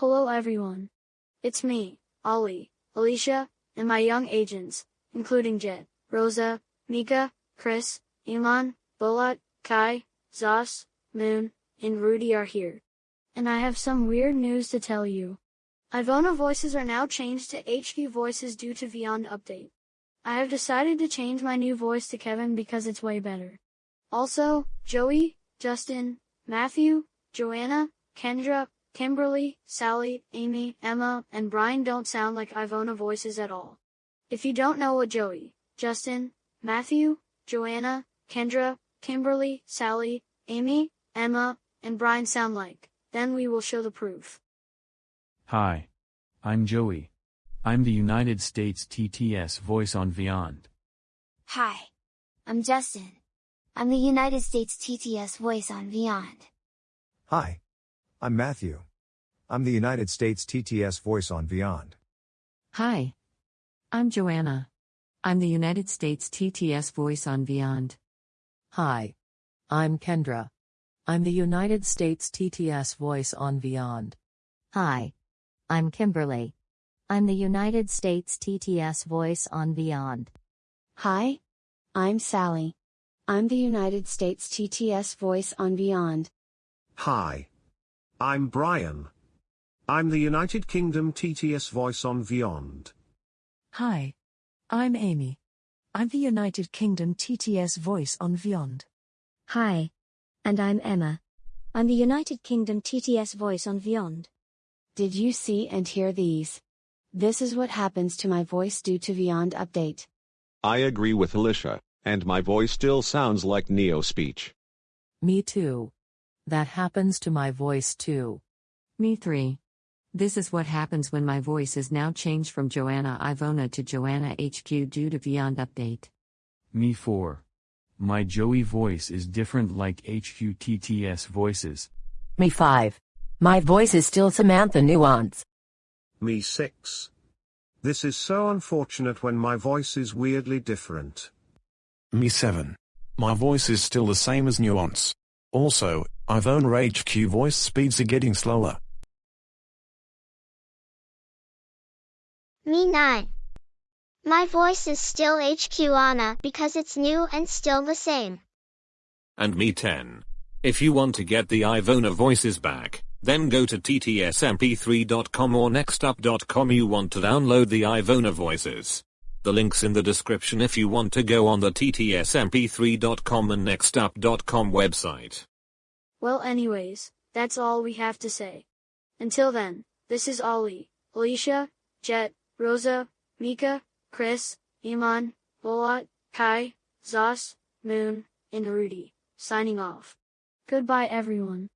Hello everyone. It's me, Ollie, Alicia, and my young agents, including Jet, Rosa, Mika, Chris, Iman, Bolat, Kai, Zos, Moon, and Rudy are here. And I have some weird news to tell you. Ivona voices are now changed to HQ voices due to Vyond update. I have decided to change my new voice to Kevin because it's way better. Also, Joey, Justin, Matthew, Joanna, Kendra, Kimberly, Sally, Amy, Emma, and Brian don't sound like Ivona voices at all. If you don't know what Joey, Justin, Matthew, Joanna, Kendra, Kimberly, Sally, Amy, Emma, and Brian sound like, then we will show the proof. Hi. I'm Joey. I'm the United States TTS voice on Vyond. Hi. I'm Justin. I'm the United States TTS voice on Vyond. Hi. I'm Matthew. I'm the United States TTS voice on Vyond. Hi. I'm Joanna. I'm the United States TTS voice on Vyond. Hi. I'm Kendra. I'm the United States TTS voice on Vyond. Hi. I'm Kimberly. I'm the United States TTS voice on Vyond. Hi. I'm Sally. I'm the United States TTS voice on Vyond. Hi. I'm Brian. I'm the United Kingdom TTS voice on Vyond. Hi. I'm Amy. I'm the United Kingdom TTS voice on Vyond. Hi. And I'm Emma. I'm the United Kingdom TTS voice on Vyond. Did you see and hear these? This is what happens to my voice due to Vyond update. I agree with Alicia, and my voice still sounds like NeoSpeech. Me too. That happens to my voice too. Me 3. This is what happens when my voice is now changed from Joanna Ivona to Joanna HQ due to Vyond update. Me 4. My Joey voice is different like HQ TTS voices. Me 5. My voice is still Samantha Nuance. Me 6. This is so unfortunate when my voice is weirdly different. Me 7. My voice is still the same as Nuance. Also, Ivona HQ voice speeds are getting slower. Me 9. My voice is still HQ Anna because it's new and still the same. And me 10. If you want to get the Ivona voices back, then go to ttsmp3.com or nextup.com you want to download the Ivona voices. The link's in the description if you want to go on the ttsmp3.com and nextup.com website. Well anyways, that's all we have to say. Until then, this is Ollie, Alicia, Jet, Rosa, Mika, Chris, Iman, Bolat, Kai, Zos, Moon, and Rudy, signing off. Goodbye everyone.